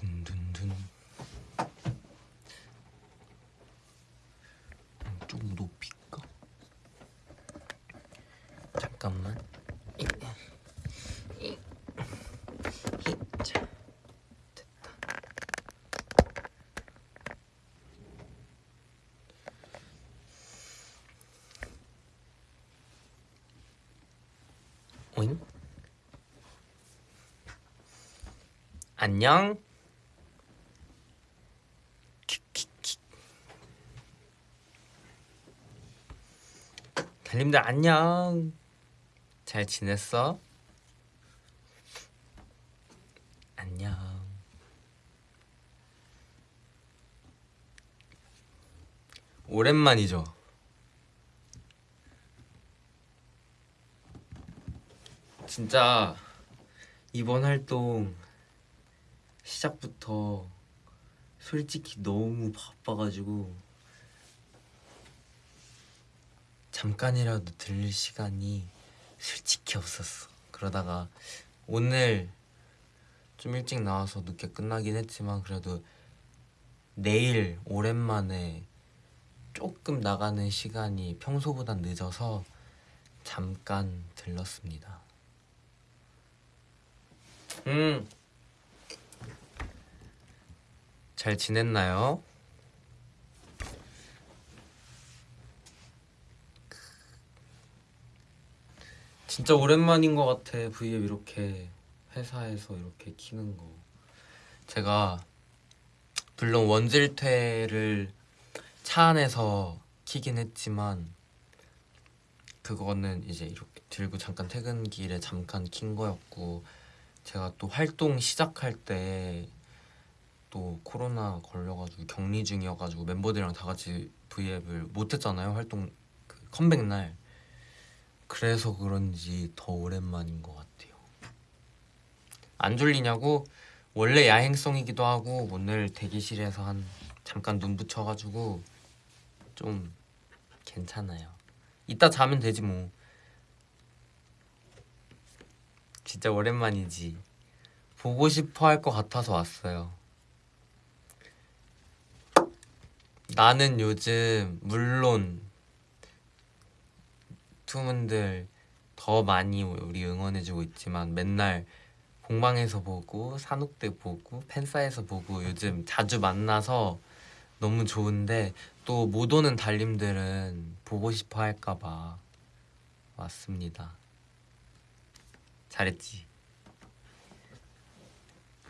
둔둔둔 좀 높일까? 잠깐만 됐다 오잉? 안녕. 달님들 안녕. 잘 지냈어? 안녕. 오랜만이죠. 진짜 이번 활동 시작부터 솔직히 너무 바빠가지고 잠깐이라도 들릴 시간이 솔직히 없었어. 그러다가 오늘 좀 일찍 나와서 늦게 끝나긴 했지만 그래도 내일 오랜만에 조금 나가는 시간이 평소보단 늦어서 잠깐 들렀습니다. 음. 잘 지냈나요? 진짜 오랜만인 것 같아 V앱 이렇게 회사에서 이렇게 키는 거. 제가 물론 원질퇴를 차 안에서 키긴 했지만 그거는 이제 이렇게 들고 잠깐 퇴근길에 잠깐 킨 거였고 제가 또 활동 시작할 때 또 코로나 걸려가지고 격리 중이어가지고 멤버들이랑 다 같이 V앱을 못했잖아요 활동 그 컴백 날 그래서 그런지 더 오랜만인 것 같아요. 안 졸리냐고? 원래 야행성이기도 하고 오늘 대기실에서 한 잠깐 눈 붙여가지고 좀 괜찮아요. 이따 자면 되지 뭐. 진짜 오랜만이지. 보고 싶어 할 것 같아서 왔어요. 나는 요즘 물론 투문들 더 많이 우리 응원해주고 있지만 맨날 공방에서 보고 산옥 때 보고 팬사에서 보고 요즘 자주 만나서 너무 좋은데 또 못 오는 달님들은 보고 싶어 할까봐 왔습니다. 잘했지?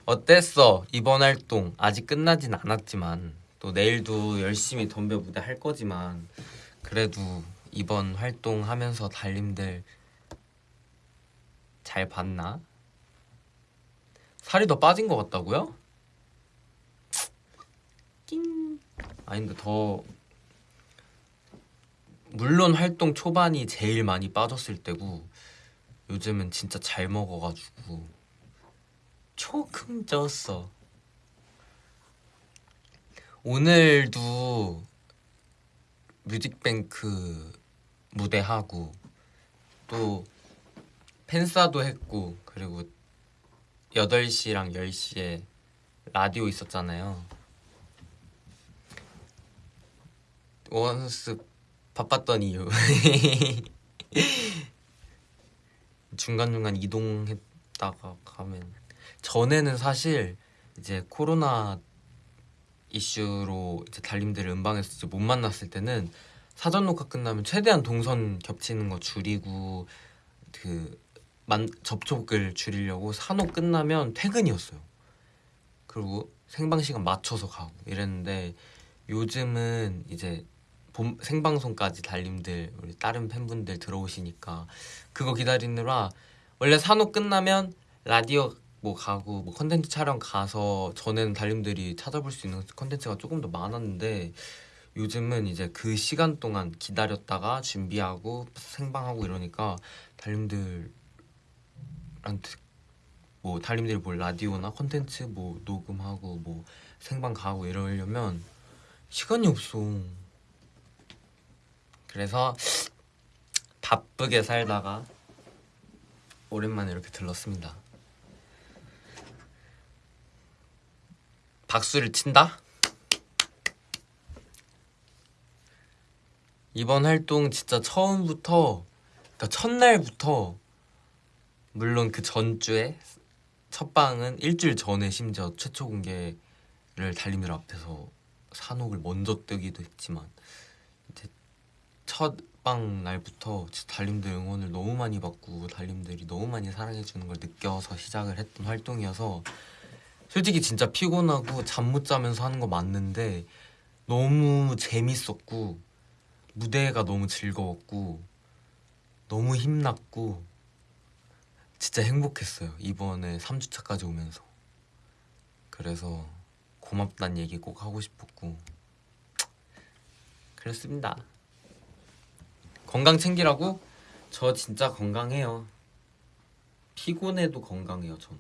어땠어? 이번 활동 아직 끝나진 않았지만 또 내일도 열심히 덤벼 무대 할 거지만 그래도 이번 활동 하면서 달님들 잘 봤나? 살이 더 빠진 것 같다고요? 낑 아닌데 더 물론 활동 초반이 제일 많이 빠졌을 때고 요즘은 진짜 잘 먹어가지고 조금 쪘어 오늘도 뮤직뱅크 무대하고 또 팬싸도 했고 그리고 8시랑 10시에 라디오 있었잖아요. 원스 바빴던 이유. 중간중간 이동했다가 가면. 전에는 사실 이제 코로나 이슈로 이제 달님들을 음방에서 못 만났을 때는 사전 녹화 끝나면 최대한 동선 겹치는 거 줄이고 그 만, 접촉을 줄이려고 산옥 끝나면 퇴근이었어요. 그리고 생방 시간 맞춰서 가고 이랬는데 요즘은 이제 본, 생방송까지 달님들 우리 다른 팬분들 들어오시니까 그거 기다리느라 원래 사녹 끝나면 라디오 뭐 가고 뭐 컨텐츠 촬영 가서 전에는 달님들이 찾아볼 수 있는 컨텐츠가 조금 더 많았는데 요즘은 이제 그 시간 동안 기다렸다가 준비하고 생방하고 이러니까 달님들한테 뭐 달님들이 뭘 라디오나 컨텐츠 뭐 녹음하고 뭐 생방 가고 이러려면 시간이 없어 그래서 바쁘게 살다가 오랜만에 이렇게 들렀습니다 박수를 친다. 이번 활동 진짜 처음부터 그러니까 첫날부터 물론 그 전주에 첫 방은 일주일 전에 심지어 최초 공개를 달님들 앞에서 산옥을 먼저 뜨기도 했지만 이제 첫 방 날부터 달님들 응원을 너무 많이 받고 달님들이 너무 많이 사랑해 주는 걸 느껴서 시작을 했던 활동이어서 솔직히 진짜 피곤하고 잠 못 자면서 하는 거 맞는데 너무 재밌었고 무대가 너무 즐거웠고 너무 힘났고 진짜 행복했어요. 이번에 3주차까지 오면서. 그래서 고맙다는 얘기 꼭 하고 싶었고 그렇습니다. 건강 챙기라고? 저 진짜 건강해요. 피곤해도 건강해요 전.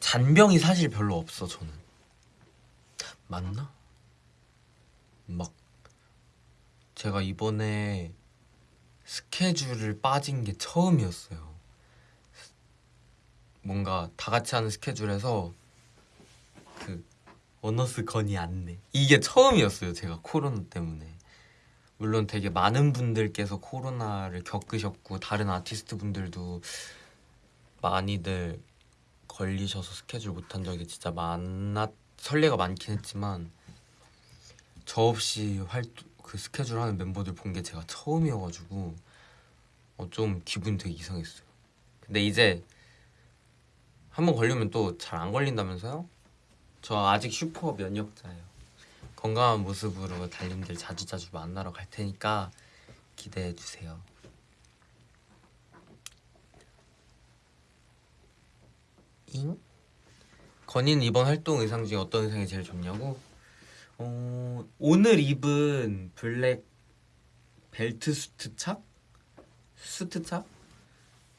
잔병이 사실 별로 없어 저는. 맞나? 막 제가 이번에 스케줄을 빠진 게 처음이었어요. 뭔가 다 같이 하는 스케줄에서 그 어너스 건이 안내 이게 처음이었어요. 제가 코로나 때문에. 물론 되게 많은 분들께서 코로나를 겪으셨고 다른 아티스트 분들도 많이들 걸리셔서 스케줄 못한 적이 진짜 많았 설레가 많긴 했지만 저 없이 활동 그 스케줄 하는 멤버들 본 게 제가 처음이어가지고 어, 좀 기분이 되게 이상했어요. 근데 이제 한 번 걸리면 또 잘 안 걸린다면서요? 저 아직 슈퍼 면역자예요. 건강한 모습으로 달님들 자주자주 만나러 갈 테니까 기대해 주세요. 잉? 건이는 이번 활동 의상 중에 어떤 의상이 제일 좋냐고? 어, 오늘 입은 블랙 벨트 수트 착? 수트 착?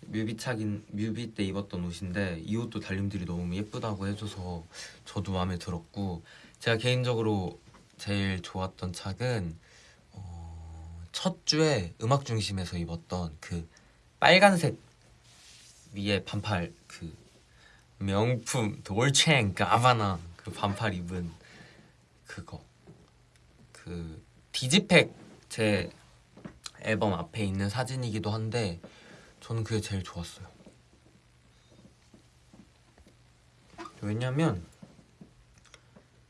뮤비 착인 뮤비 때 입었던 옷인데 이 옷도 달님들이 너무 예쁘다고 해줘서 저도 마음에 들었고 제가 개인적으로 제일 좋았던 착은 어, 첫 주에 음악 중심에서 입었던 그 빨간색 위에 반팔 그 명품 돌첸 가바나 그 반팔 입은 그거 그 디지팩 제 앨범 앞에 있는 사진이기도 한데 저는 그게 제일 좋았어요. 왜냐면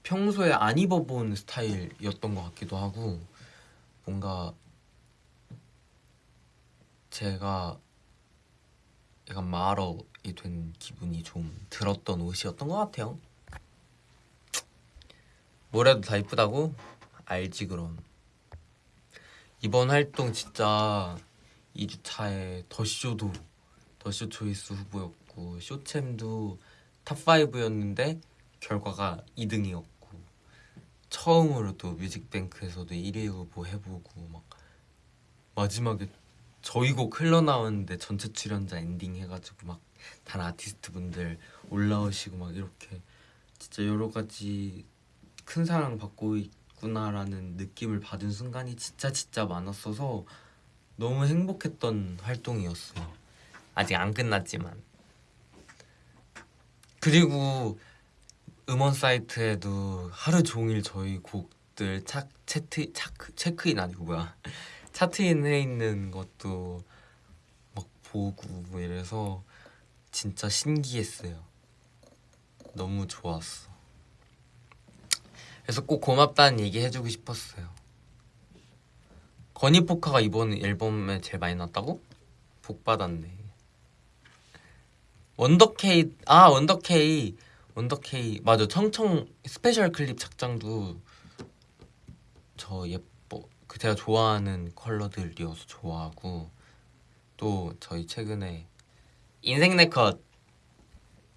평소에 안 입어본 스타일이었던 것 같기도 하고 뭔가 제가 약간 마러이 된 기분이 좀 들었던 옷이었던 것 같아요. 뭐래도 다 이쁘다고? 알지 그럼 이번 활동 진짜 2주차에 더쇼도 더쇼 초이스 후보였고 쇼챔도 top 5였는데 결과가 2등이었고 처음으로 또 뮤직뱅크에서도 1위 후보 해보고 막 마지막에 저희 곡 흘러나오는데 전체 출연자 엔딩 해가지고 막 다른 아티스트 분들 올라오시고 막 이렇게 진짜 여러 가지 큰 사랑 받고 있구나라는 느낌을 받은 순간이 진짜 진짜 많았어서 너무 행복했던 활동이었어요. 아직 안 끝났지만. 그리고 음원 사이트에도 하루 종일 저희 곡들 차, 체트, 차크, 체크인 아니고 뭐야 차트인 해 있는 것도 막 보고 뭐 이래서 진짜 신기했어요. 너무 좋았어. 그래서 꼭 고맙다는 얘기 해주고 싶었어요. 건이포카가 이번 앨범에 제일 많이 났다고? 복 받았네. 원더케이 아 원더케이 원더케이 맞아 청청 special clip 착장도 저 예뻐 그 제가 좋아하는 컬러들이어서 좋아하고 또 저희 최근에 인생 네컷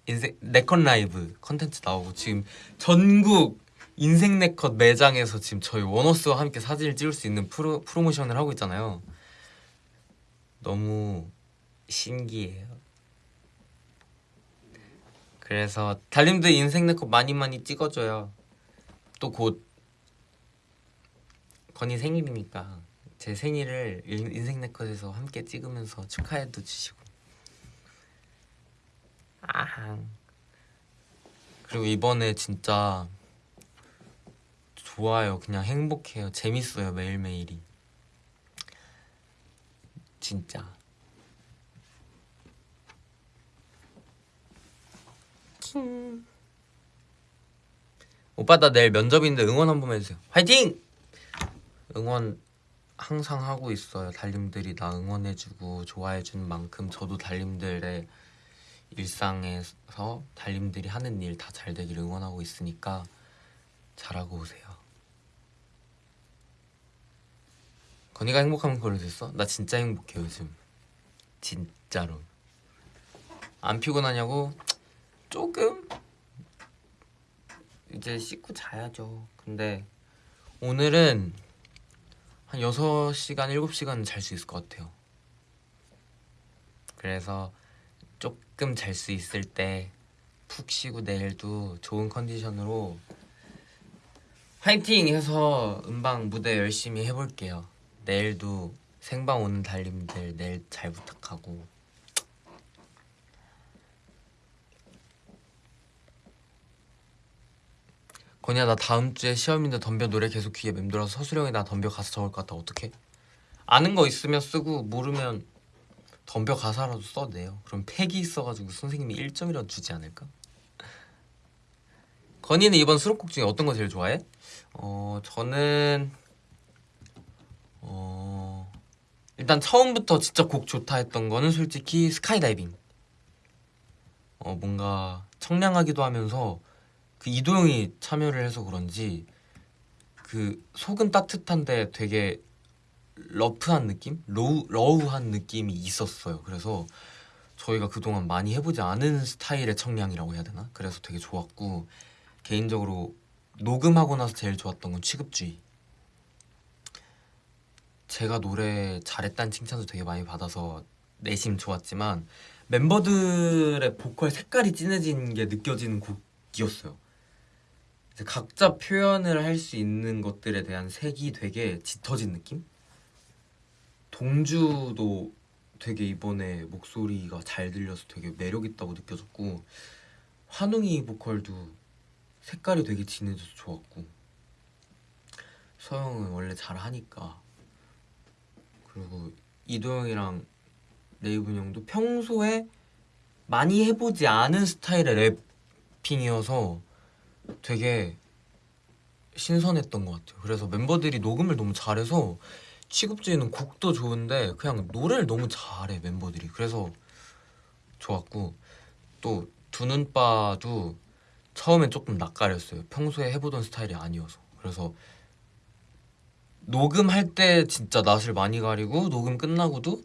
인생 네컷 라이브 컨텐츠 나오고 지금 전국 인생 네컷 매장에서 지금 저희 원어스와 함께 사진을 찍을 수 있는 프로, 프로모션을 하고 있잖아요. 너무 신기해요. 그래서 달님도 인생 네컷 많이 많이 찍어줘요. 또 곧 건이 생일이니까 제 생일을 인생 네컷에서 함께 찍으면서 축하해도 주시고. 아항. 그리고 이번에 진짜 좋아요. 그냥 행복해요. 재밌어요. 매일매일이. 진짜. 킹. 오빠 나 내일 면접인데 응원 한 번만 해주세요. 화이팅! 응원 항상 하고 있어요. 달님들이 나 응원해주고 좋아해주는 만큼 저도 달님들의 일상에서 달님들이 하는 일 다 잘 되길 응원하고 있으니까 잘하고 오세요. 건이가 행복하면 그걸 됐어? 나 진짜 행복해 요즘. 진짜로. 안 피곤하냐고? 조금 이제 씻고 자야죠. 근데 오늘은 한 6시간, 7시간 잘 수 있을 것 같아요. 그래서 조금 잘 수 있을 때 푹 쉬고 내일도 좋은 컨디션으로 화이팅 해서 음방 무대 열심히 해볼게요. 내일도 생방 오는 달님들 내일 잘 부탁하고 건이야 나 다음 주에 시험인데 덤벼 노래 계속 귀에 맴돌아서 서수령이 나 덤벼 가사 적을 것 같아 어떡해? 아는 거 있으면 쓰고 모르면 덤벼 가사라도 써내요 그럼 팩이 있어가지고 선생님이 1점이라도 주지 않을까? 건이는 이번 수록곡 중에 어떤 거 제일 좋아해? 어 저는 어 일단 처음부터 진짜 곡 좋다 했던 거는 솔직히 스카이다이빙 어 뭔가 청량하기도 하면서 그 이도 형이 참여를 해서 그런지 그 속은 따뜻한데 되게 rough한 느낌? raw, raw한 느낌이 있었어요. 그래서 저희가 그동안 많이 해보지 않은 스타일의 청량이라고 해야 되나? 그래서 되게 좋았고 개인적으로 녹음하고 나서 제일 좋았던 건 취급주의. 제가 노래 잘했다는 칭찬도 되게 많이 받아서 내심 좋았지만 멤버들의 보컬 색깔이 진해진 게 느껴지는 곡이었어요. 각자 표현을 할 수 있는 것들에 대한 색이 되게 짙어진 느낌? 동주도 되게 이번에 목소리가 잘 들려서 되게 매력 있다고 느껴졌고 환웅이 보컬도 색깔이 되게 진해져서 좋았고 서영은 원래 잘하니까 그리고 이도영이랑 레이븐 형도 평소에 많이 해보지 않은 스타일의 랩핑이어서 되게 신선했던 것 같아요. 그래서 멤버들이 녹음을 너무 잘해서 취급주의는 곡도 좋은데 그냥 노래를 너무 잘해 멤버들이. 그래서 좋았고 또 두눈빠도 처음엔 조금 낯가렸어요. 평소에 해보던 스타일이 아니어서. 그래서 녹음할 때 진짜 낯을 많이 가리고 녹음 끝나고도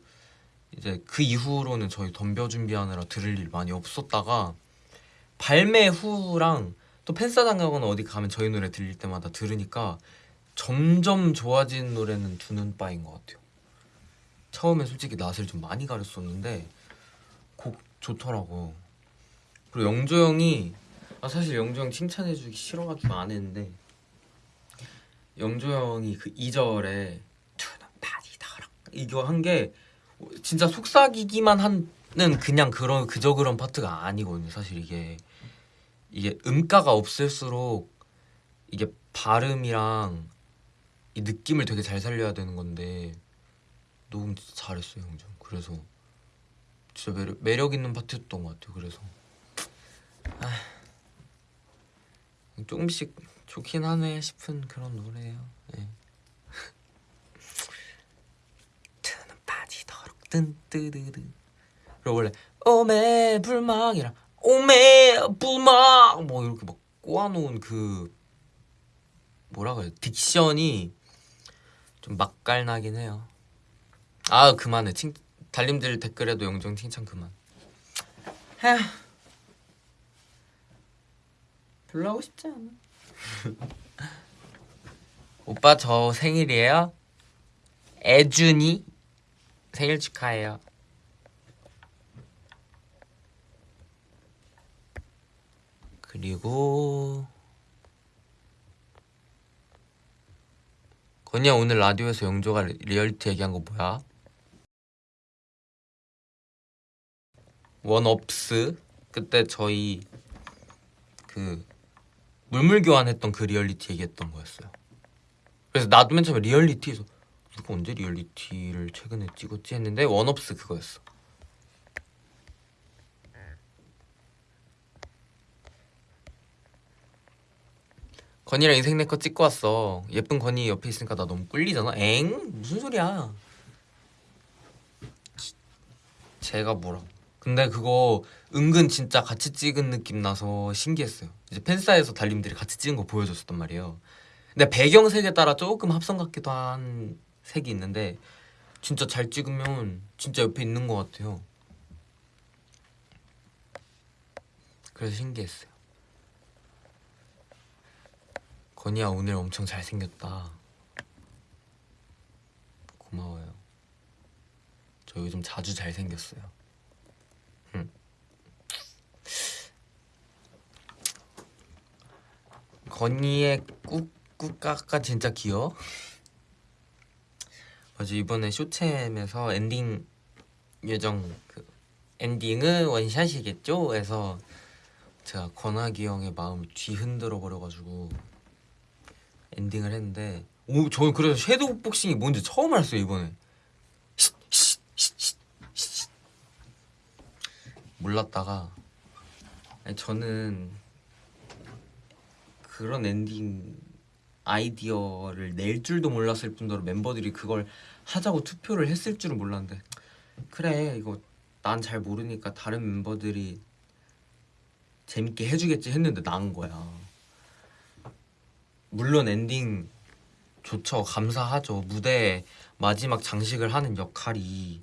이제 그 이후로는 저희 덤벼 준비하느라 들을 일 많이 없었다가 발매 후랑 또 팬싸장 가거나 어디 가면 저희 노래 들릴 때마다 들으니까 점점 좋아진 노래는 두눈 빠인 것 같아요. 처음엔 솔직히 낯을 좀 많이 가렸었는데 곡 좋더라고. 그리고 영조 형이 아 사실 영조 형 칭찬해주기 싫어가지고 안 했는데 영조 형이 그 2절에 두눈빠지 더럽 이거 한 게 진짜 속삭이기만 하는 그냥 그런 그저 그런 파트가 아니거든요. 사실 이게 이게 음가가 없을수록 이게 발음이랑 이 느낌을 되게 잘 살려야 되는 건데 진짜 잘했어요 형정 그래서 진짜 매력, 매력 있는 파트였던 것 같아요 그래서 아, 조금씩 좋긴 하네 싶은 그런 노래예요. 네. 트는 빠지도록 뜬뜨르르 그리고 원래 오메 불망이랑 오메 불망 뭐 이렇게 막 꼬아놓은 그 뭐라 그래 딕션이 좀 맛깔나긴 해요. 아 그만해. 칭, 달님들 댓글에도 영정 칭찬 그만. 에휴. 별로 하고 싶지 않아 오빠 저 생일이에요? 애준이 생일 축하해요 그리고 건이야 오늘 라디오에서 영조가 리- 리얼리티 얘기한 거 뭐야? 원업스 그때 저희 그 물물 교환했던 그 리얼리티 얘기했던 거였어요. 그래서 나도 맨 처음에 리얼리티에서 누가 언제 리얼리티를 최근에 찍었지 했는데 원업스 그거였어. 건이랑 인생 내거 찍고 왔어. 예쁜 건이 옆에 있으니까 나 너무 꿀리잖아. 엥? 무슨 소리야? 제가 뭐라? 근데 그거 은근 진짜 같이 찍은 느낌 나서 신기했어요. 이제 팬사에서 달님들이 같이 찍은 거 보여줬었단 말이에요. 근데 배경색에 따라 조금 합성 같기도 한 색이 있는데 진짜 잘 찍으면 진짜 옆에 있는 것 같아요. 그래서 신기했어요. 건이야 오늘 엄청 잘생겼다. 고마워요. 저 요즘 자주 잘생겼어요. 건이의 꾹꾹까까 진짜 귀여워. 맞아 이번에 쇼챔에서 엔딩 예정 그 엔딩은 원샷이겠죠? 해서 제가 권학이 형의 마음을 뒤흔들어 버려가지고 엔딩을 했는데 오 저는 그래서 섀도우 복싱이 뭔지 처음 알았어요 이번에. 몰랐다가 아니, 저는 그런 엔딩 아이디어를 낼 줄도 몰랐을 뿐더러 멤버들이 그걸 하자고 투표를 했을 줄은 몰랐는데. 그래 이거 난 잘 모르니까 다른 멤버들이 재밌게 해주겠지 했는데 나인 거야. 물론 엔딩 좋죠. 감사하죠. 무대 마지막 장식을 하는 역할이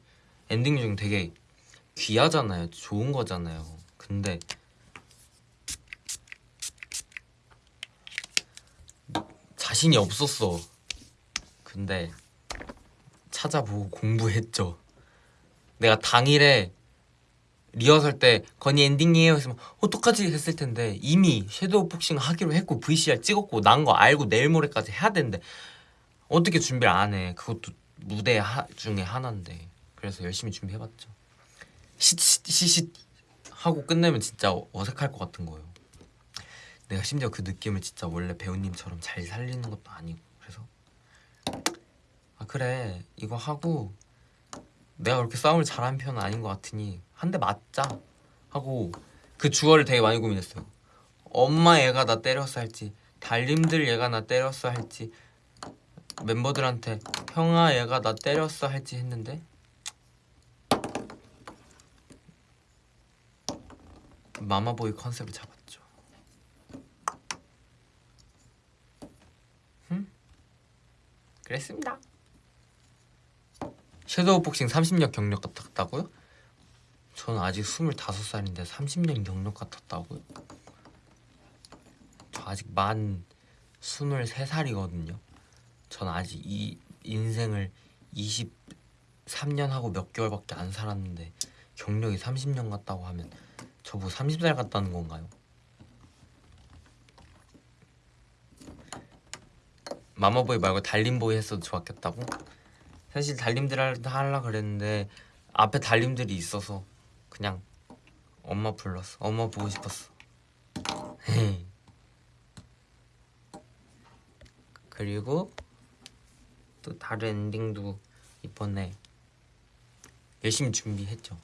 엔딩 중 되게 귀하잖아요. 좋은 거잖아요. 근데 자신이 없었어. 근데 찾아보고 공부했죠. 내가 당일에 리허설 때 건이 엔딩이에요 했으면 어떡하지 했을 텐데 이미 섀도우 복싱 하기로 했고 VCR 찍었고 난 거 알고 내일 모레까지 해야 되는데 어떻게 준비를 안 해. 그것도 무대 하, 중에 하나인데 그래서 열심히 준비해봤죠. 시시시 하고 끝내면 진짜 어색할 것 같은 거예요 내가 심지어 그 느낌을 진짜 원래 배우님처럼 잘 살리는 것도 아니고 그래서. 아 그래. 이거 하고 내가 그렇게 싸움을 잘하는 편은 아닌 것 같으니 한 대 맞자 하고 그 주어를 되게 많이 고민했어요. 엄마 얘가 나 때렸어 할지 달님들 얘가 나 때렸어 할지 멤버들한테 형아 얘가 나 때렸어 할지 했는데 마마보이 컨셉을 잡았죠 음? 그랬습니다 섀도우 복싱 30년 경력 같았다고요? 저는 아직 25살인데 30년 경력 같았다고요? 저 아직 만 23살이거든요 전 아직 이 인생을 23년 하고 몇 개월밖에 안 살았는데 경력이 30년 같다고 하면 저보고 30살 같다는 건가요? 마마보이 말고 달림보이 했어도 좋았겠다고? 사실 달님들 하려 그랬는데 앞에 달님들이 있어서 그냥 엄마 불렀어. 엄마 보고 싶었어. 그리고 또 다른 엔딩도 이번에 열심히 준비했죠.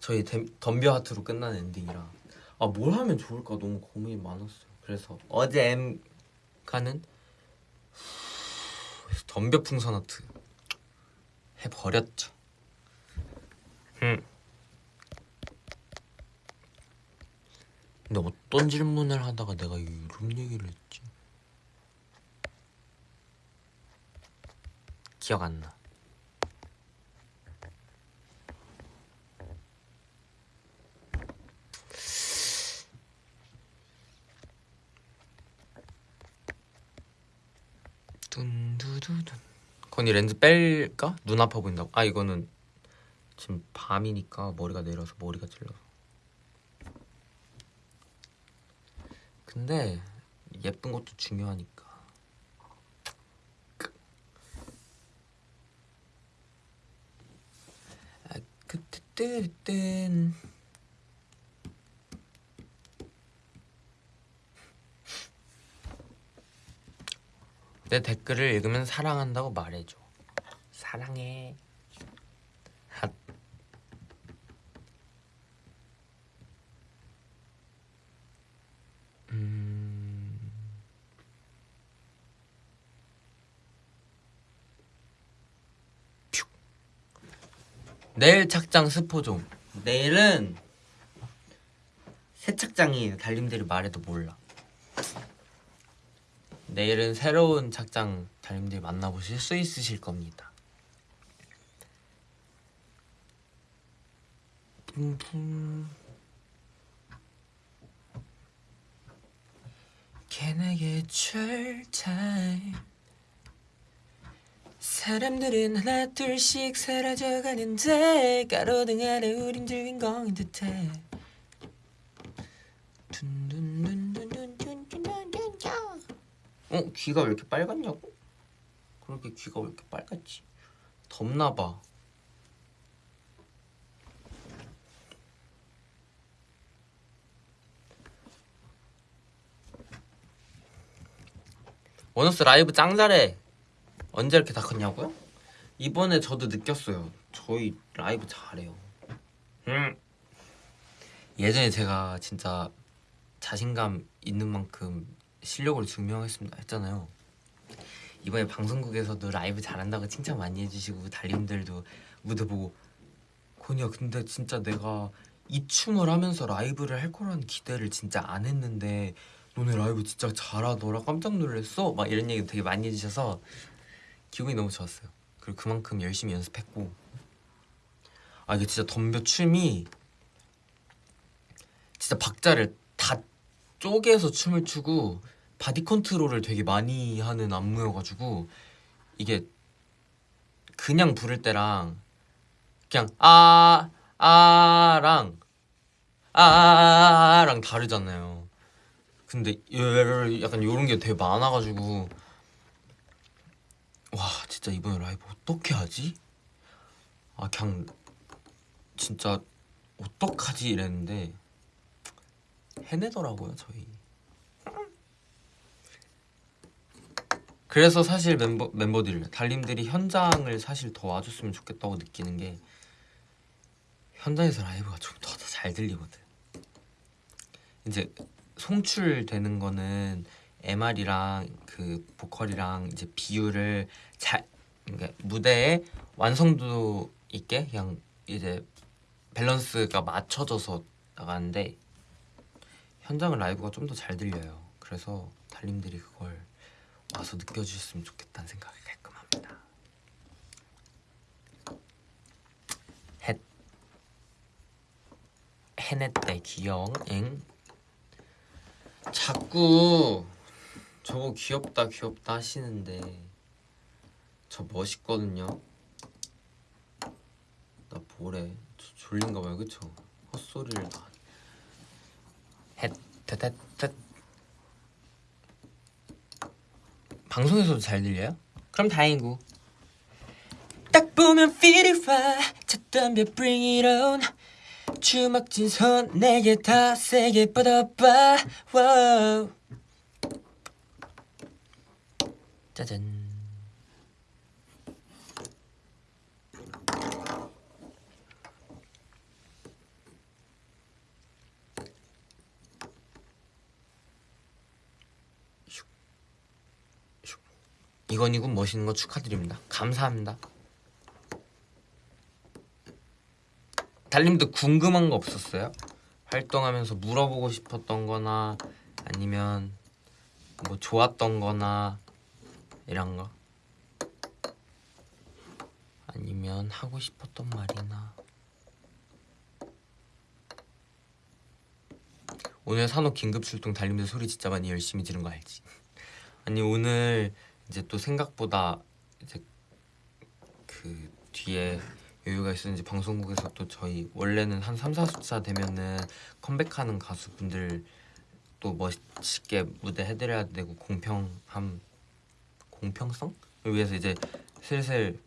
저희 덤벼 하트로 끝난 엔딩이라. 아 뭘 하면 좋을까? 너무 고민이 많았어요. 그래서 어제 M 가는 덤벼 풍선 하트 해버렸죠. 음. 근데 어떤 질문을 하다가 내가 이런 얘기를 했지? 기억 안 나. 둔 두두둔 건이 렌즈 뺄까? 눈 아파 보인다고? 아 이거는 지금 밤이니까 머리가 내려서 머리가 찔러서 근데 예쁜 것도 중요하니까 아, 그때 땐 내 댓글을 읽으면 사랑한다고 말해줘. 사랑해. 핫. 음. 퓨. 내일 착장 스포 좀. 내일은 새 착장이에요. 달님들이 말해도 몰라. 내일은 새로운 작장 달님들이 만나보실 수 있으실 겁니다. Can I get 사람들은 하나 둘씩 사라져가는데 가로등 아래 우린 주인공인 듯해. 둔둔둔. 어? 귀가 왜 이렇게 빨갛냐고? 그렇게 귀가 왜 이렇게 빨갛지? 덥나봐 원어스 라이브 짱 잘해 언제 이렇게 다 컸냐고요? 이번에 저도 느꼈어요 저희 라이브 잘해요 음. 예전에 제가 진짜 자신감 있는 만큼 실력으로 증명했습니다. 했잖아요. 이번에 방송국에서도 라이브 잘한다고 칭찬 많이 해주시고 달님들도 무대 보고 건이야 근데 진짜 내가 이 춤을 하면서 라이브를 할 거라는 기대를 진짜 안 했는데 너네 라이브 진짜 잘하더라 깜짝 놀랐어? 막 이런 얘기 되게 많이 해주셔서 기분이 너무 좋았어요. 그리고 그만큼 열심히 연습했고. 아 이게 진짜 덤벼 춤이 진짜 박자를 다 쪼개서 춤을 추고 body control을 되게 많이 하는 안무여가지고 이게 그냥 부를 때랑 그냥 아 아랑 아랑 다르잖아요. 근데 약간 요런 게 되게 많아가지고 와 진짜 이번에 라이브 어떻게 하지? 아 그냥 진짜 어떡하지 이랬는데 해내더라고요 저희 그래서 사실 멤버, 멤버들 달님들이 현장을 사실 더 와줬으면 좋겠다고 느끼는 게 현장에서 라이브가 좀 더 잘 들리거든. 이제 송출되는 거는 MR이랑 그 보컬이랑 이제 비율을 잘 그러니까 무대에 완성도 있게 그냥 이제 밸런스가 맞춰져서 나가는데 현장은 라이브가 좀 더 잘 들려요. 그래서 달님들이 그걸 와서 느껴주셨으면 좋겠다는 생각이 가끔 합니다. 헷 해냈대 귀여워 엥? 자꾸 저거 귀엽다 귀엽다 하시는데 저 멋있거든요. 나 뭐래 저 졸린가 봐요. 그쵸? 헛소리를 다. 헷헷헷헷 방송에서도 잘 들려요? 그럼 다행이고. 딱 보면 feel it right 차 덤벼 bring it on. 주먹진 손 내게 다 세게 뻗어봐. Wow. 짜잔 이건이군 멋있는 거 축하드립니다 감사합니다 달님도 궁금한 거 없었어요? 활동하면서 물어보고 싶었던 거나 아니면 뭐 좋았던 거나 이런 거 아니면 하고 싶었던 말이나 오늘 산업 긴급 출동 달님들 소리 진짜 많이 열심히 지른 거 알지? 아니 오늘 이제 또 생각보다 이제 그 뒤에 여유가 있었는지 방송국에서 또 저희 원래는 한 3, 4주차 되면은 컴백하는 가수분들 또 멋있게 무대 해드려야 되고 공평함 공평성을 위해서 이제 슬슬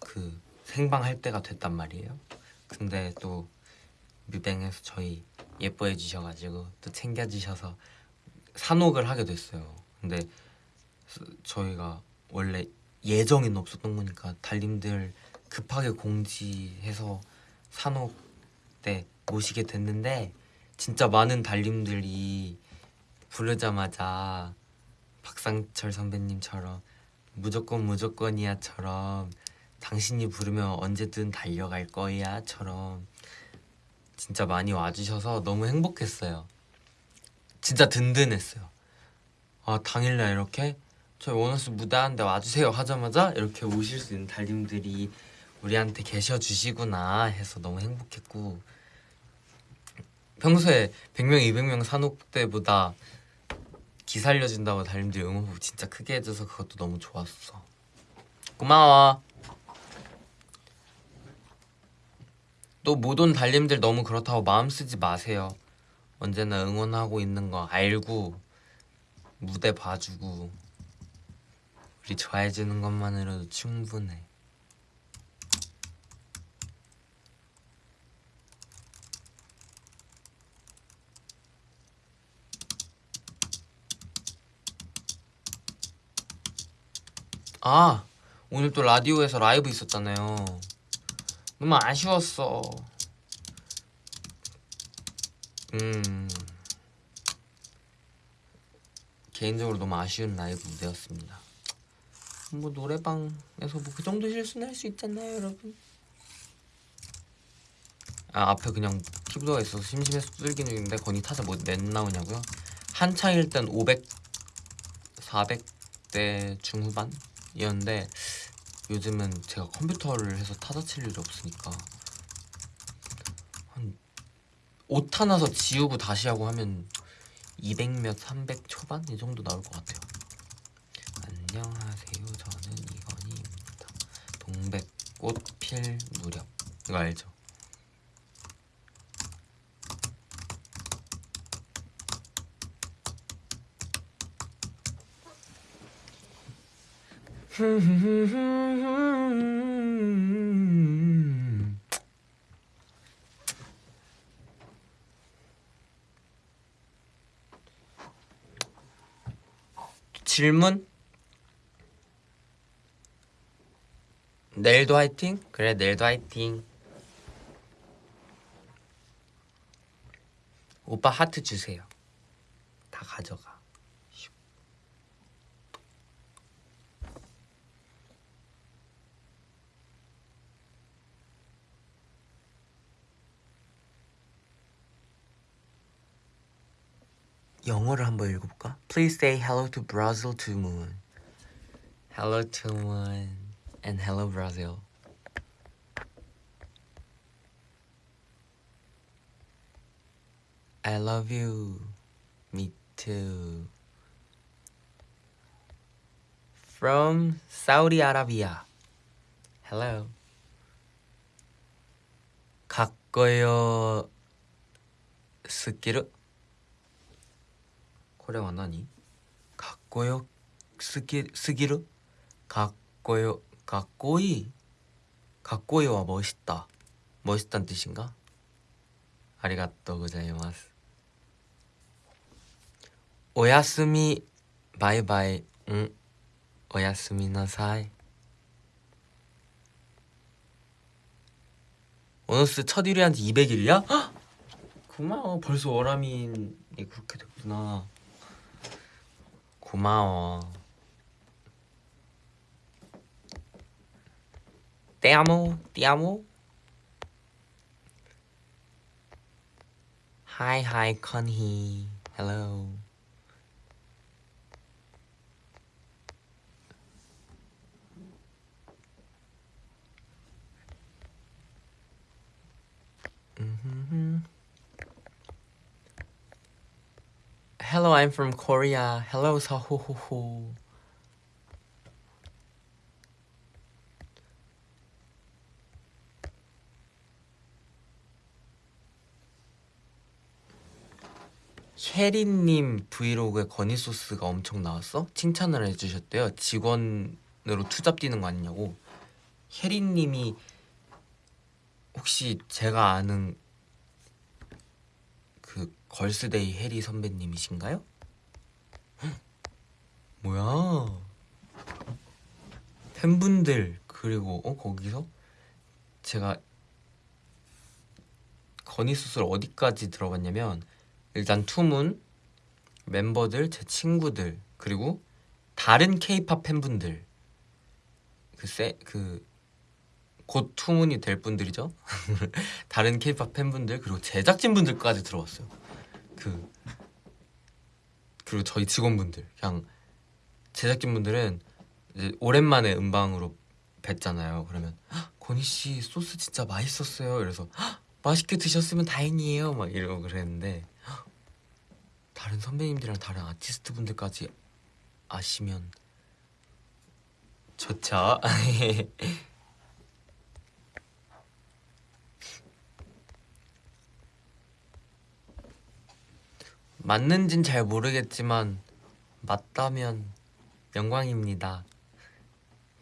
그 생방할 때가 됐단 말이에요. 근데 또 뮤뱅에서 저희 예뻐해 주셔가지고 또 챙겨 주셔서 산옥을 하게 됐어요. 근데 저희가 원래 예정에는 없었던 거니까 달님들 급하게 공지해서 산옥 때 모시게 됐는데 진짜 많은 달님들이 부르자마자 박상철 선배님처럼 무조건 무조건이야처럼 당신이 부르면 언제든 달려갈 거야처럼 진짜 많이 와주셔서 너무 행복했어요. 진짜 든든했어요. 아 당일날 이렇게 저희 원어스 무대하는데 와주세요 하자마자 이렇게 오실 수 있는 달님들이 우리한테 계셔 주시구나 해서 너무 행복했고 평소에 100명, 200명 산옥 때보다 기 살려준다고 달님들이 응원곡 진짜 크게 해줘서 그것도 너무 좋았어. 고마워. 또 못 온 달님들 너무 그렇다고 마음 쓰지 마세요. 언제나 응원하고 있는 거 알고 무대 봐주고 우리 좋아해주는 것만으로도 충분해. 아 오늘 또 라디오에서 라이브 있었잖아요. 너무 아쉬웠어. 음. 개인적으로 너무 아쉬운 라이브 무대였습니다 뭐 노래방에서 뭐 그 정도 실수는 할 수 있잖아요 여러분 아 앞에 그냥 키보드가 있어서 심심해서 두들기는 중인데 건이 타자 뭐넷 나오냐고요? 한창일 땐 500, 400대 중후반? 이었는데 요즘은 제가 컴퓨터를 해서 타자 칠 일이 없으니까 한 5타 나서 지우고 다시 하고 하면 200몇 300 초반 이 정도 나올 것 같아요 안녕하세요 동백꽃 필 무렵 이거 알죠? 질문? 내일도 화이팅? 그래 내일도 화이팅 오빠 하트 주세요 다 가져가 영어를 한번 읽어볼까? Please say hello to Brazil to Moon. Hello to Moon and hello Brazil. I love you. Me too. From Saudi Arabia. Hello. 가까요 스키르 코레와 나니? 가까요 스기 스기르? 가까요 가까이 가까이와 멋있다. 멋있다는 뜻인가? 아리가또 고자이마스. 오야스미 바이바이. 응. 오야스미 나사이. 오너스 첫 1위한테 200일이야? 고마워. 벌써 월화민이 그렇게 됐구나. 고마워. Te amo, te amo. Hi, hi, Conhee. Hello. Mhm. Hello, I'm from Korea. Hello, 사 혜리님 브이로그에 건이 소스가 엄청 나왔어? 칭찬을 해주셨대요. 직원으로 투잡 뛰는 거 아니냐고. 혜리님이 혹시 제가 아는 그 걸스데이 혜리 선배님이신가요? 뭐야? 팬분들 그리고 어 거기서 제가 건의수술 어디까지 들어봤냐면 일단 투문 멤버들 제 친구들 그리고 다른 케이팝 팬분들 그세그 곧 투문이 될 분들이죠. 다른 케이팝 팬분들 그리고 제작진 분들까지 들어왔어요. 그 그리고 저희 직원분들 그냥 제작진 분들은 이제 오랜만에 음방으로 뵀잖아요. 그러면 권희 씨 소스 진짜 맛있었어요. 이래서 맛있게 드셨으면 다행이에요. 막 이러고 그랬는데 다른 선배님들이랑 다른 아티스트 분들까지 아시면 좋죠. 맞는진 잘 모르겠지만 맞다면 영광입니다.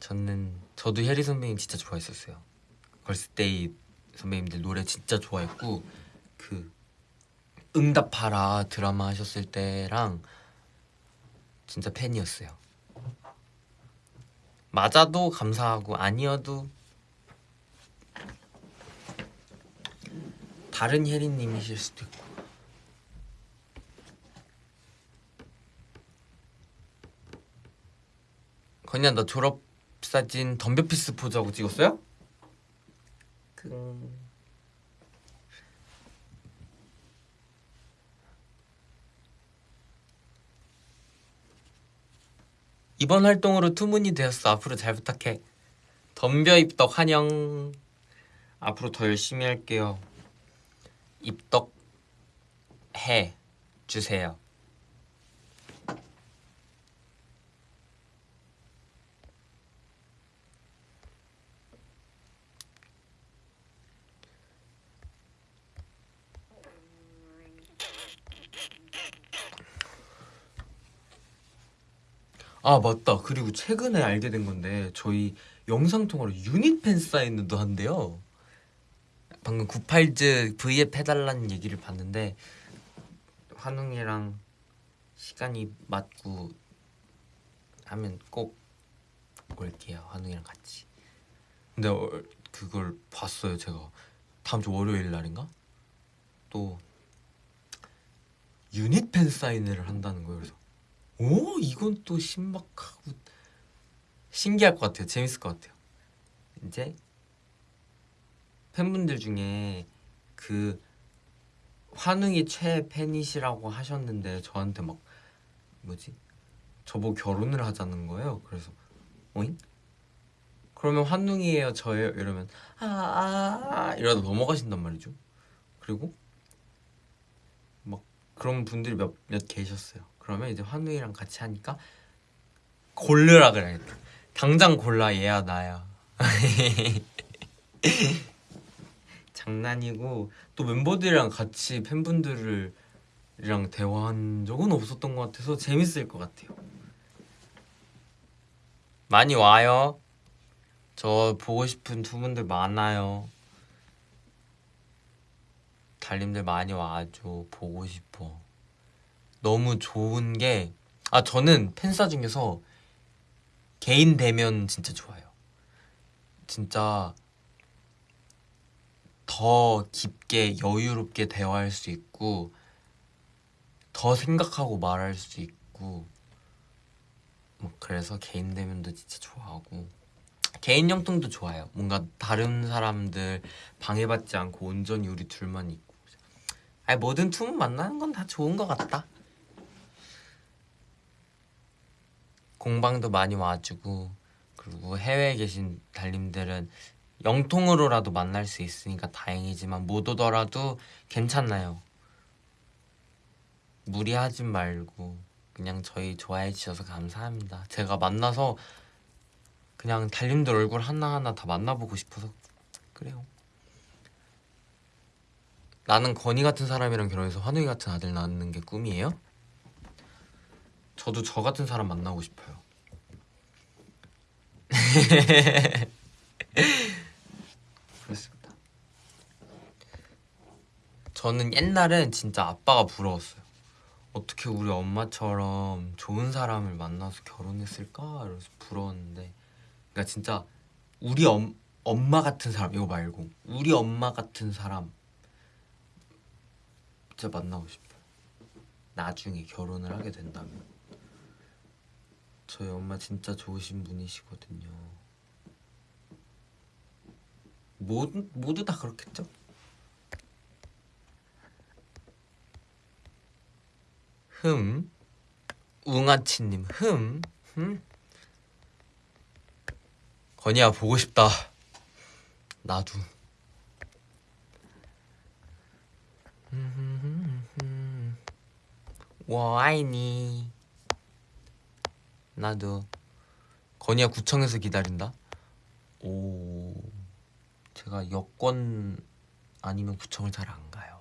저는 저도 혜리 선배님 진짜 좋아했었어요. 걸스데이 선배님들 노래 진짜 좋아했고 그 응답하라 드라마 하셨을 때랑 진짜 팬이었어요. 맞아도 감사하고 아니어도 다른 혜리님이실 수도 있고 건이야 너 졸업사진 덤벼피스 포즈하고 찍었어요? 그... 이번 활동으로 투문이 되었어. 앞으로 잘 부탁해. 덤벼 입덕 환영. 앞으로 더 열심히 할게요. 입덕 해 주세요 아 맞다. 그리고 최근에 알게 된 건데 저희 영상통화로 유닛 팬 사인도 한대요. 방금 98즈 V앱 해달라는 얘기를 봤는데 환웅이랑 시간이 맞고 하면 꼭 올게요. 환웅이랑 같이. 근데 어, 그걸 봤어요 제가. 다음 주 월요일 날인가? 또 유닛 팬 사인회를 한다는 거예요 그래서 오 이건 또 신박하고 신기할 것 같아요. 재밌을 것 같아요. 이제 팬분들 중에 그 환웅이 최애 팬이시라고 하셨는데 저한테 막 뭐지? 저보고 결혼을 하자는 거예요. 그래서 어잉? 그러면 환웅이에요 저예요? 이러면 아아 아, 이러다 넘어가신단 말이죠. 그리고 막 그런 분들이 몇, 몇 계셨어요 그러면 이제 환우이랑 같이 하니까 고르라 그래야겠다 당장 골라 얘야 나야. 장난이고 또 멤버들이랑 같이 팬분들이랑 대화한 적은 없었던 것 같아서 재밌을 것 같아요. 많이 와요. 저 보고 싶은 두 분들 많아요. 달님들 많이 와줘. 보고 싶어 너무 좋은 게 아 저는 팬사 중에서 개인 대면 진짜 좋아요. 진짜 더 깊게 여유롭게 대화할 수 있고 더 생각하고 말할 수 있고 뭐 그래서 개인 대면도 진짜 좋아하고 개인 영통도 좋아요. 뭔가 다른 사람들 방해받지 않고 온전히 우리 둘만 있고 아니 뭐든 투문 만나는 건 다 좋은 것 같다. 공방도 많이 와주고 그리고 해외에 계신 달님들은 영통으로라도 만날 수 있으니까 다행이지만 못 오더라도 괜찮나요? 무리하지 말고 그냥 저희 좋아해 주셔서 감사합니다. 제가 만나서 그냥 달님들 얼굴 하나하나 다 만나보고 싶어서 그래요. 나는 건이 같은 사람이랑 결혼해서 환웅이 같은 아들 낳는 게 꿈이에요? 저도 저 같은 사람 만나고 싶어요. 그렇습니다. 저는 옛날엔 진짜 아빠가 부러웠어요. 어떻게 우리 엄마처럼 좋은 사람을 만나서 결혼했을까? 이러면서 부러웠는데 그러니까 진짜 우리 엄, 엄마 같은 사람 이거 말고 우리 엄마 같은 사람 진짜 만나고 싶어요 나중에 결혼을 하게 된다면 저희 엄마 진짜 좋으신 분이시거든요. 모두, 모두 다 그렇겠죠? 흠. 웅아치님 흠. 흠. 건이야 보고 싶다. 나도. 와 아이니 나도. 건이야 구청에서 기다린다? 오 제가 여권 아니면 구청을 잘 안 가요.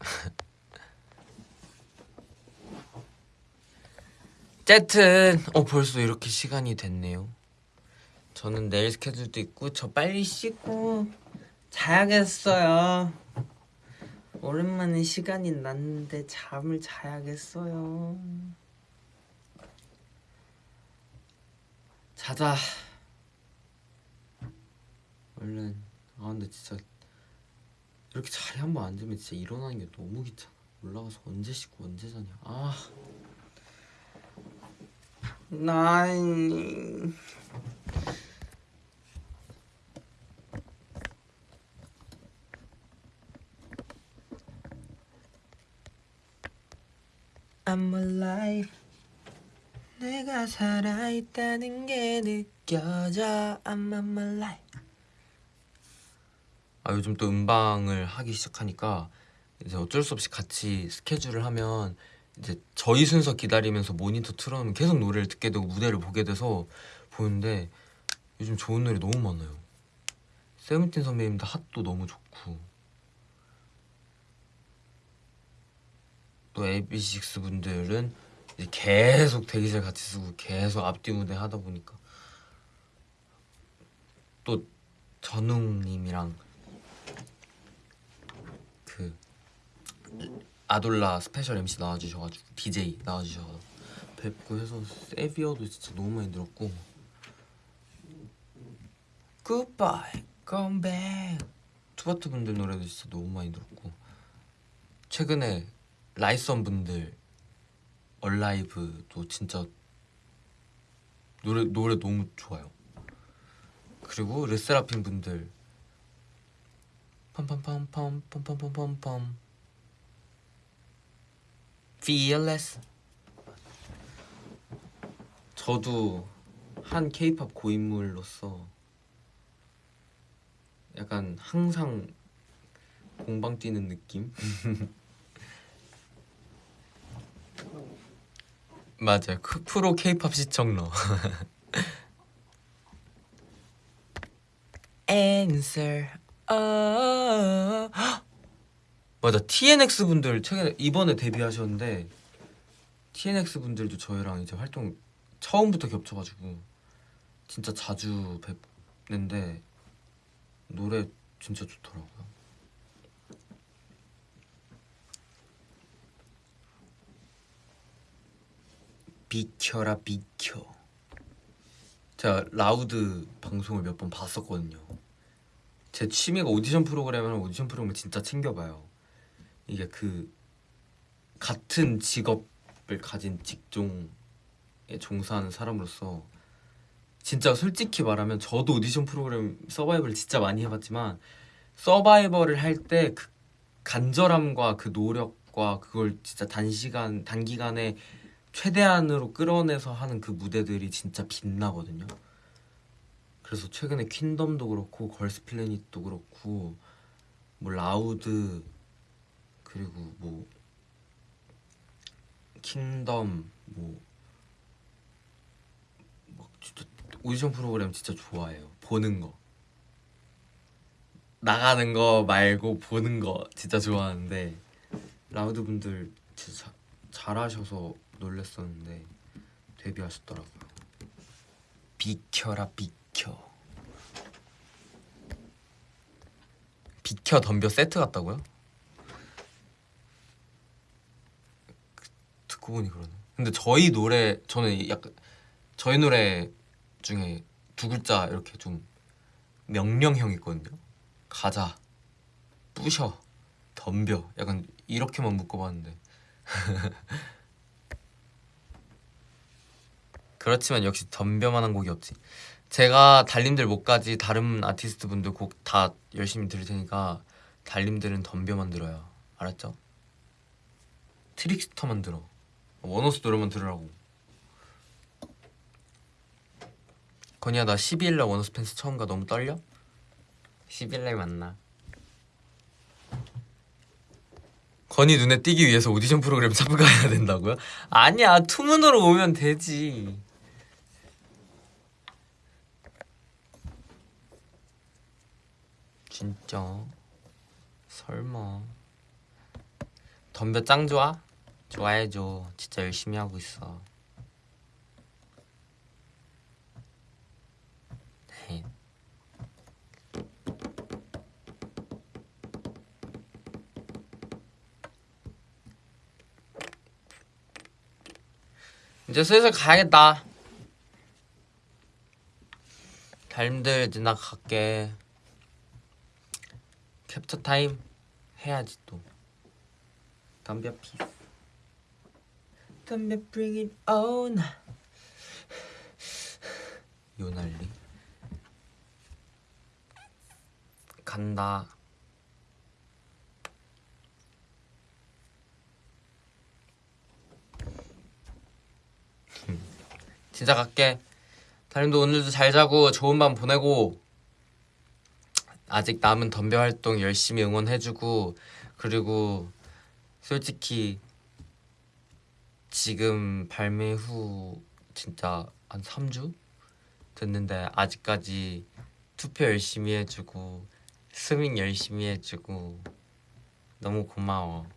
어쨌든 어 벌써 이렇게 시간이 됐네요. 저는 내일 스케줄도 있고 저 빨리 씻고 자야겠어요. 오랜만에 시간이 났는데 잠을 자야겠어요. 자자. 얼른. 아 근데 진짜 이렇게 자리 한 번 앉으면 진짜 일어나는 게 너무 귀찮아. 올라가서 언제 씻고 언제 자냐. 아. 나 I'm alive. 내가 살아있다는 게 느껴져. I'm alive. 아 요즘 또 음방을 하기 시작하니까 이제 어쩔 수 없이 같이 스케줄을 하면 이제 저희 순서 기다리면서 모니터 틀어놓으면 계속 노래를 듣게 되고 무대를 보게 돼서 보는데 요즘 좋은 노래 너무 많아요. 세븐틴 선배님도 핫도 너무 좋고 또 AB6IX 분들은 계속 대기실 같이 쓰고 계속 앞뒤 무대 하다 보니까 또 전웅님이랑 그 아돌라 스페셜 MC 나와주셔가지고 DJ 나와주셔서 뵙고 해서 SAVIOR도 진짜 너무 많이 들었고. Come back. 투바투 분들 노래도 진짜 너무 많이 들었고. 최근에 라이선 분들 얼라이브도 진짜 노래 노래 너무 좋아요. 그리고 르세라핌 분들 팜팜팜팜팜 Fearless 저도 한 케이팝 고인물로서 약간 항상 공방 뛰는 느낌? 맞아요. 그 프로 케이팝 시청러. Answer. 어... 맞아. TNX 분들 최근에 이번에 데뷔하셨는데 TNX 분들도 저희랑 이제 활동 처음부터 겹쳐가지고 진짜 자주 뵙는데 노래 진짜 좋더라고요. 비켜라 비켜. 제가 LOUD 방송을 몇 번 봤었거든요. 제 취미가 오디션 프로그램을 오디션 프로그램을 진짜 챙겨봐요. 이게 그 같은 직업을 가진 직종에 종사하는 사람으로서 진짜 솔직히 말하면 저도 오디션 프로그램 서바이벌을 진짜 많이 해봤지만 서바이벌을 할 때 그 간절함과 그 노력과 그걸 진짜 단시간 단기간에 최대한으로 끌어내서 하는 그 무대들이 진짜 빛나거든요. 그래서 최근에 Queendom도 그렇고 Girls Planet도 그렇고 뭐 LOUD 그리고 뭐 Kingdom 뭐, 막 진짜 오디션 프로그램 진짜 좋아해요. 보는 거. 나가는 거 말고 보는 거 진짜 좋아하는데 LOUD 분들 진짜 잘하셔서 놀랬었는데 데뷔하셨더라고요. 비켜라 비켜. 스킨케어 덤벼 세트 같다고요? 듣고 보니 그러네. 근데 저희 노래 저는 약간 저희 노래 중에 두 글자 이렇게 좀 명령형 있거든요. 가자, 부셔, 덤벼. 약간 이렇게만 묶어봤는데. 그렇지만 역시 덤벼만한 곡이 없지. 제가 달님들 못가지 다른 아티스트 분들 곡 다 열심히 들을 테니까 달님들은 덤벼만 들어요. 알았죠? TRICKSTER만 들어. ONEUS 노래만 들으라고. 건이야 나 12일날 ONEUS 팬싸 처음 가 너무 떨려? 12일날 만나. 건이 눈에 띄기 위해서 오디션 프로그램 참가해야 된다고요? 아니야 TO MOON으로 오면 되지. 진짜? 설마. 덤벼 짱 좋아? 좋아해줘. 진짜 열심히 하고 있어. 네. 이제 슬슬 가야겠다. 달님들 이제 나 갈게 캡처 타임 해야지 또. 담배 피스. 담배 bring it on. 요날리. 간다. 진짜 갈게. 다림도 오늘도 잘 자고 좋은 밤 보내고 아직 남은 덤벼 활동 열심히 응원해주고 그리고 솔직히 지금 발매 후 진짜 한 3주 됐는데 아직까지 투표 열심히 해주고 스밍 열심히 해주고 너무 고마워.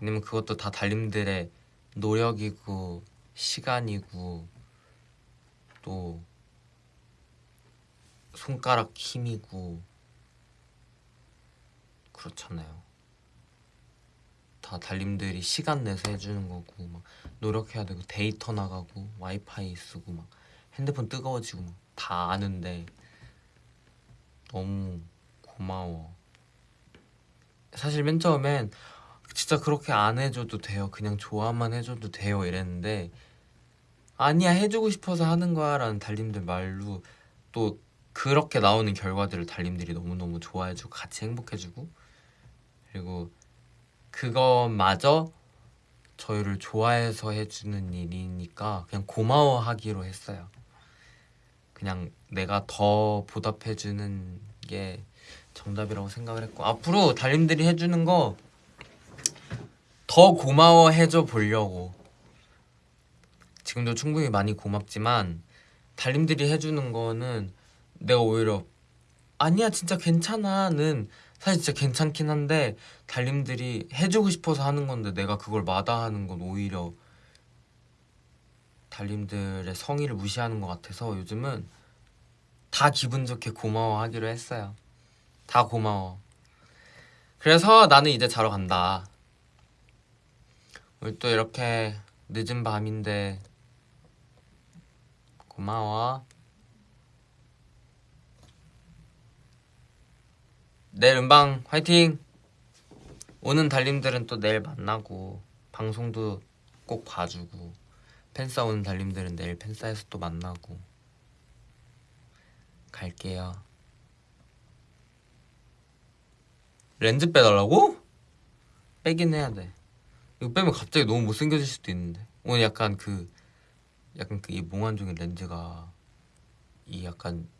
왜냐면 그것도 다 달님들의 노력이고 시간이고 또 손가락 힘이고 그렇잖아요. 다 달님들이 시간 내서 해주는 거고 막 노력해야 되고 데이터 나가고 와이파이 쓰고 막 핸드폰 뜨거워지고 막 다 아는데 너무 고마워. 사실 맨 처음엔 진짜 그렇게 안 해줘도 돼요. 그냥 좋아만 해줘도 돼요. 이랬는데 아니야 해주고 싶어서 하는 거야 라는 달님들 말로 또 그렇게 나오는 결과들을 달님들이 너무너무 좋아해주고 같이 행복해주고 그리고 그것마저 저희를 좋아해서 해주는 일이니까 그냥 고마워하기로 했어요. 그냥 내가 더 보답해주는 게 정답이라고 생각을 했고 앞으로 달님들이 해주는 거 더 고마워해줘 보려고 지금도 충분히 많이 고맙지만 달님들이 해주는 거는 내가 오히려 아니야 진짜 괜찮아는 사실 진짜 괜찮긴 한데 달님들이 해주고 싶어서 하는 건데 내가 그걸 마다하는 건 오히려 달님들의 성의를 무시하는 것 같아서 요즘은 다 기분 좋게 고마워하기로 했어요. 다 고마워. 그래서 나는 이제 자러 간다. 오늘 또 이렇게 늦은 밤인데 고마워. 내일 음방 화이팅! 오는 달님들은 또 내일 만나고 방송도 꼭 봐주고 팬싸 오는 달님들은 내일 팬싸에서 또 만나고 갈게요. 렌즈 빼달라고? 빼긴 해야 돼. 이거 빼면 갑자기 너무 못생겨질 수도 있는데 오늘 약간 그 약간 그 이 몽환적인 렌즈가 이 약간 그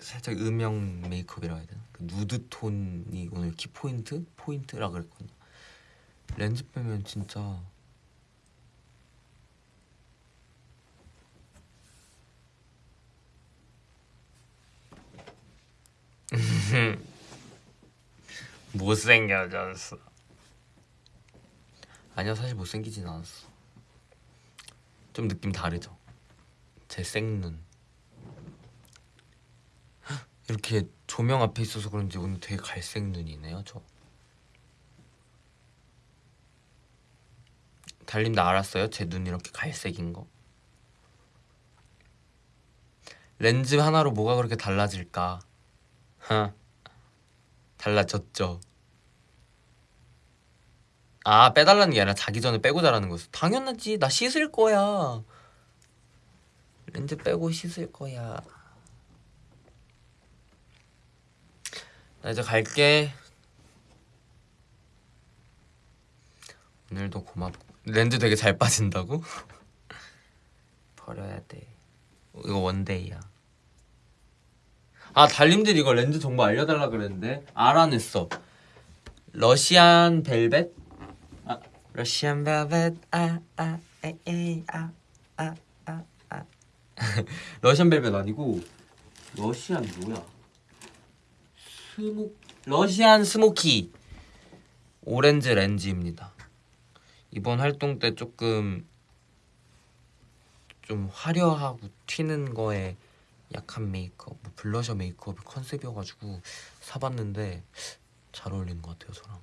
살짝 음영 메이크업이라고 해야 되나? 그 누드 톤이 오늘 키포인트? 포인트라 그랬거든요. 렌즈 빼면 진짜 못생겨졌어. 아니야 사실 못생기진 않았어. 좀 느낌 다르죠? 제 생눈 이렇게 조명 앞에 있어서 그런지 오늘 되게 갈색 눈이네요 저. 달님 나 알았어요? 제 눈 이렇게 갈색인 거? 렌즈 하나로 뭐가 그렇게 달라질까? 하? 달라졌죠. 아 빼달라는 게 아니라 자기 전에 빼고 자라는 거였어. 당연하지. 나 씻을 거야. 렌즈 빼고 씻을 거야 나 이제 갈게. 오늘도 고맙고 렌즈 되게 잘 빠진다고? 버려야 돼. 이거 원데이야. 아 달님들 이거 렌즈 정보 알려달라 그랬는데? 알아냈어. 러시안 벨벳? 아 러시안 벨벳. 아아 에이 아아아 아. 러시안 벨벳 아니고 러시안 뭐야 스모 Russian smoky 오렌지 렌즈입니다 이번 활동 때 조금 좀 화려하고 튀는 거에 약한 메이크업, 뭐 블러셔 메이크업이 컨셉이어가지고 사봤는데 잘 어울리는 것 같아요 저랑.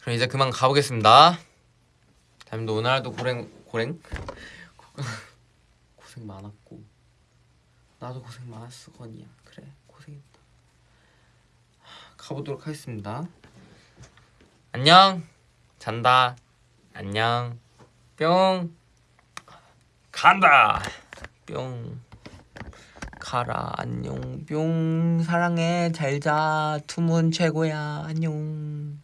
그럼 이제 그만 가보겠습니다. 달님도 오늘도 고생 고생 고생 많았고 나도 고생 많았어 건이야. 그래 고생했다. 가보도록 하겠습니다. 안녕. 잔다. 안녕. 뿅. 간다. 뿅. 가라. 안녕. 뿅. 사랑해. 잘자. 투문 최고야. 안녕